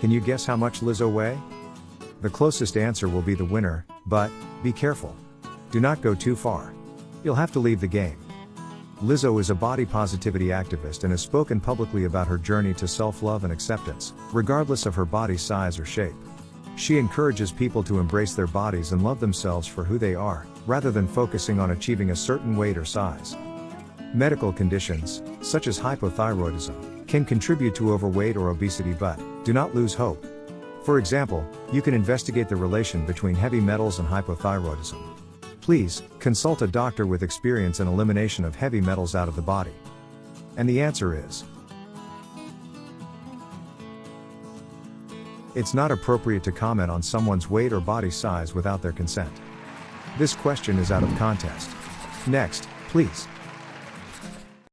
Can you guess how much Lizzo weigh? The closest answer will be the winner, but, be careful. Do not go too far. You'll have to leave the game. Lizzo is a body positivity activist and has spoken publicly about her journey to self love and acceptance, regardless of her body size or shape. She encourages people to embrace their bodies and love themselves for who they are, rather than focusing on achieving a certain weight or size. Medical conditions, such as hypothyroidism, can contribute to overweight or obesity but, do not lose hope. For example, you can investigate the relation between heavy metals and hypothyroidism. Please, consult a doctor with experience in elimination of heavy metals out of the body. And the answer is It's not appropriate to comment on someone's weight or body size without their consent. This question is out of context. Next, please.